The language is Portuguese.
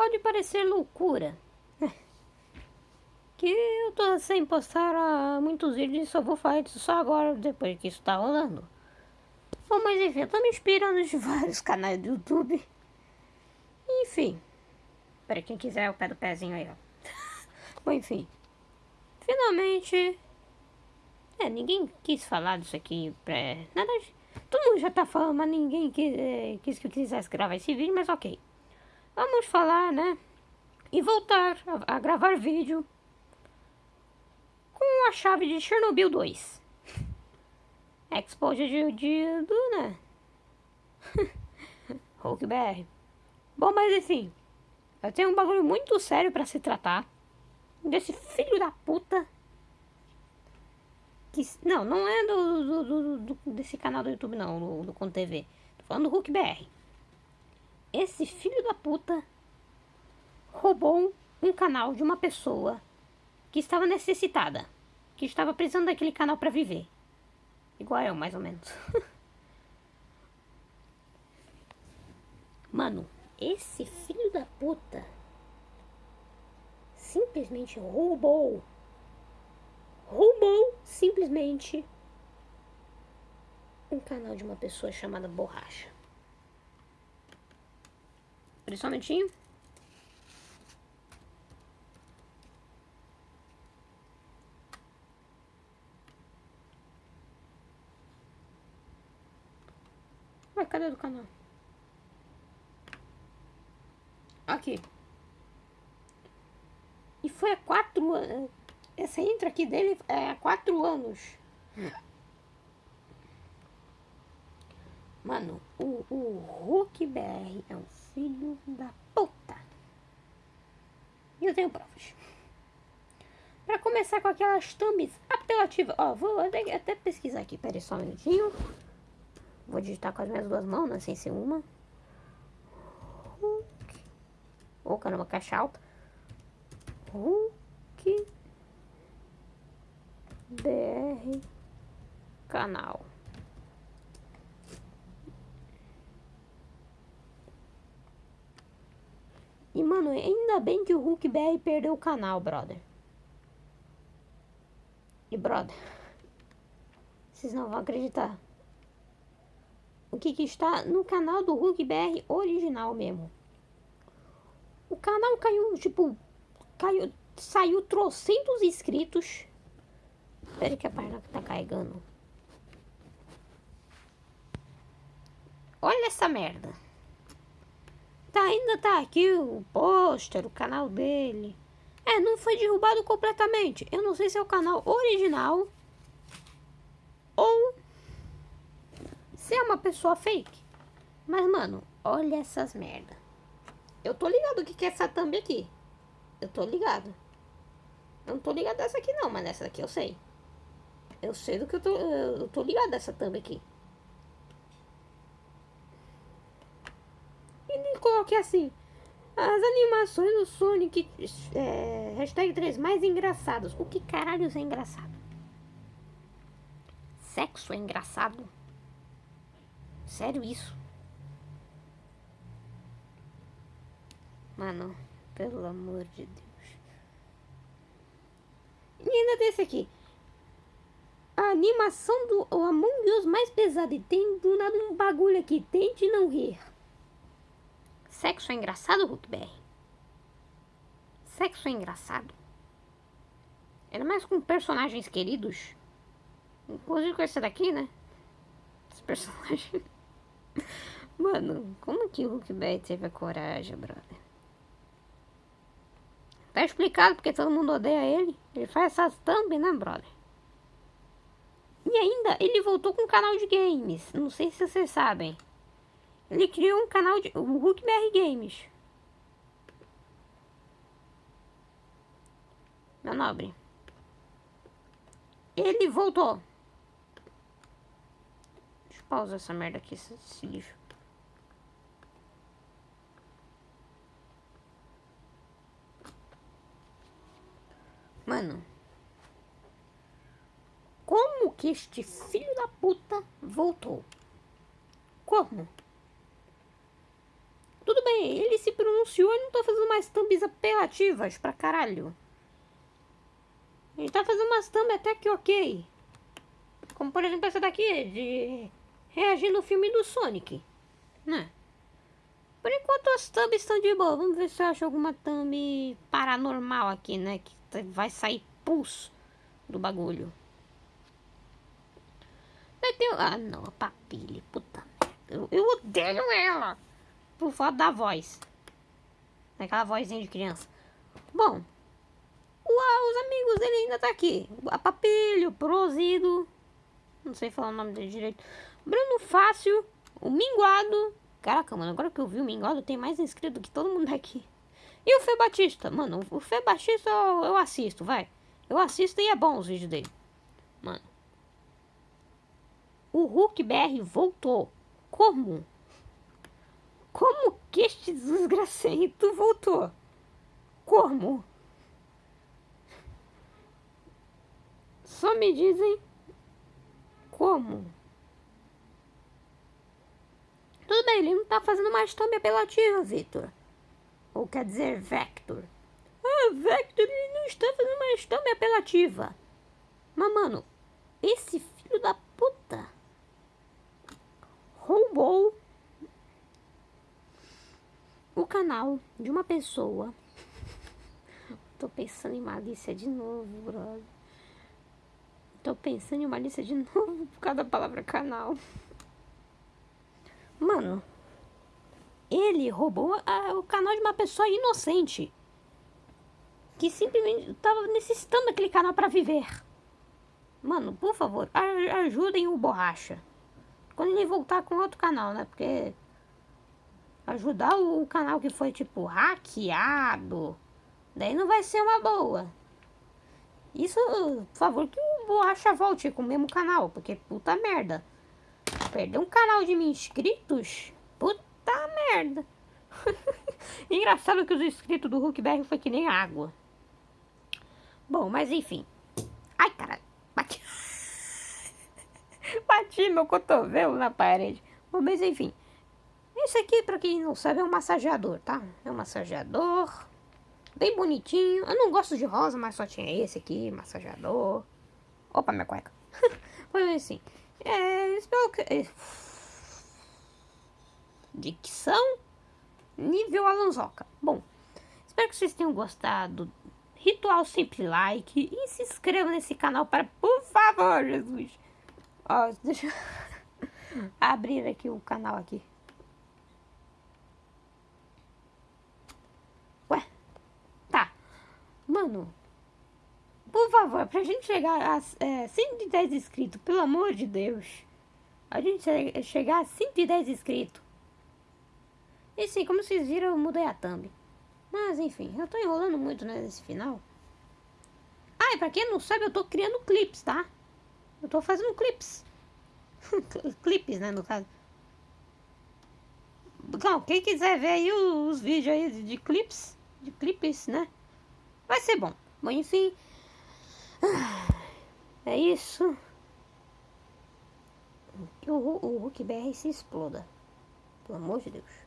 Pode parecer loucura. que eu tô sem postar há muitos vídeos e só vou falar disso só agora, depois que isso tá rolando. Bom, mas enfim, eu tô me inspirando de vários canais do YouTube. Enfim. Para quem quiser o pé do pezinho aí, ó. Bom, enfim. Finalmente. É, ninguém quis falar disso aqui pra. Nada. Todo mundo já tá falando, mas ninguém quis, é, quis que eu quisesse gravar esse vídeo, mas ok. Vamos falar, né? E voltar a, a gravar vídeo com a chave de Chernobyl 2. Exposure de, de do, né? Hulk BR. Bom, mas enfim. Eu tenho um bagulho muito sério pra se tratar. Desse filho da puta. Que, não, não é do, do, do, do desse canal do YouTube, não. Do, do Conto TV. Tô falando do Hulk BR. Esse filho da puta roubou um canal de uma pessoa que estava necessitada, que estava precisando daquele canal para viver. Igual eu, mais ou menos. Mano, esse filho da puta simplesmente roubou. Roubou simplesmente um canal de uma pessoa chamada Borracha. Espera só um minutinho. Ué, cadê do canal? Aqui. E foi há quatro anos. Essa intro aqui dele é há quatro anos. Mano, o, o Hulk BR é um filho da puta. E eu tenho provas. Pra começar com aquelas thumbs apelativas. Ó, vou até, até pesquisar aqui. Pera aí só um minutinho. Vou digitar com as minhas duas mãos, né? Sem ser uma. Hulk. Ô, oh, caramba, caixa alta. Hulk. BR. Canal. E, mano, ainda bem que o Hulk BR perdeu o canal, brother. E, brother, vocês não vão acreditar. O que que está no canal do Hulk BR original mesmo. O canal caiu, tipo, caiu, saiu trocentos inscritos. Espera que a página tá carregando. Olha essa merda. Tá, ainda tá aqui o pôster, o canal dele. É, não foi derrubado completamente. Eu não sei se é o canal original ou se é uma pessoa fake. Mas, mano, olha essas merda. Eu tô ligado o que, que é essa thumb aqui. Eu tô ligado. Eu não tô ligado dessa aqui não, mas essa daqui eu sei. Eu sei do que eu tô... Eu tô ligado dessa thumb aqui. Coloquei assim. As animações do Sonic é, hashtag 3 mais engraçados. O que caralho é engraçado? Sexo é engraçado? Sério isso? Mano, pelo amor de Deus. E ainda desse aqui. A animação do Among Us mais pesada. E tem do nada um bagulho aqui. Tente não rir. Sexo é engraçado, Hulk BR? Sexo é engraçado? Era mais com personagens queridos. Inclusive com esse daqui, né? Esse personagem. Mano, como que o Hulk BR teve a coragem, brother? Tá explicado porque todo mundo odeia ele. Ele faz essas thumb, né, brother? E ainda, ele voltou com um canal de games. Não sei se vocês sabem. Ele criou um canal de... O BR Games. Meu nobre. Ele voltou. Deixa eu pausar essa merda aqui, esse, esse lixo. Mano. Como que este filho da puta voltou? Como? Ele se pronunciou e não tá fazendo mais thumbs apelativas pra caralho. Ele tá fazendo umas thumbs até que ok. Como por exemplo essa daqui, de reagindo ao filme do Sonic. Né? Por enquanto as thumbs estão de boa. Vamos ver se eu acho alguma thumb paranormal aqui, né? Que vai sair pulso do bagulho. Ter... Ah, não. A papilha. Puta merda. Eu, eu odeio ela. Por fato da voz. Aquela vozinha de criança. Bom. Uau, os amigos dele ainda tá aqui. A papilha, o Prosido. Não sei falar o nome dele direito. Bruno Fácil. O Minguado. Caraca, mano, agora que eu vi o Minguado, tem mais inscrito que todo mundo aqui. E o Fê Batista? Mano, o Fê Batista eu, eu assisto, vai. Eu assisto e é bom os vídeos dele. Mano. O Hulk BR voltou. Como? Como que este desgracento voltou? Como? Só me dizem como. Tudo bem, ele não tá fazendo mais thumb apelativa, Victor. Ou quer dizer, Vector. Ah, Vector, ele não está fazendo mais thumb apelativa. Mas, mano, esse filho da puta roubou o canal de uma pessoa. Tô pensando em malícia de novo, brother. Tô pensando em malícia de novo por causa da palavra canal. Mano, ele roubou a, o canal de uma pessoa inocente. Que simplesmente tava necessitando daquele canal para viver. Mano, por favor, ajudem o Borracha. Quando ele voltar com outro canal, né? Porque ajudar o canal que foi, tipo, hackeado, daí não vai ser uma boa. Isso, por favor, que o Borracha volte com o mesmo canal, porque puta merda. Perder um canal de mil inscritos? Puta merda. Engraçado que os inscritos do Hulkberg foi que nem água. Bom, mas enfim. Ai, caralho. Bati. Bati meu cotovelo na parede. Bom, mas enfim. Esse aqui, pra quem não sabe, é um massageador, tá? É um massageador. Bem bonitinho. Eu não gosto de rosa, mas só tinha esse aqui, massageador. Opa, minha cueca. Foi assim. É, espero que... É, dicção nível Alonsoca. Bom, espero que vocês tenham gostado. Ritual sempre like e se inscreva nesse canal para, por favor, Jesus. Ó, deixa eu abrir aqui o canal aqui. Ué, tá. Mano, por favor, pra gente chegar a é, 110 inscritos, pelo amor de Deus. A gente chegar a 110 inscritos. E sim, como vocês viram, eu mudei a thumb. Mas enfim, eu tô enrolando muito né, nesse final. Ah, e pra quem não sabe, eu tô criando clips, tá? Eu tô fazendo clips. clipes, né, no caso. Então, quem quiser ver aí os vídeos aí de, de clips, de clipes, né? Vai ser bom. Bom, enfim... É isso. Que o, o Hulk BR se exploda. Pelo amor de Deus.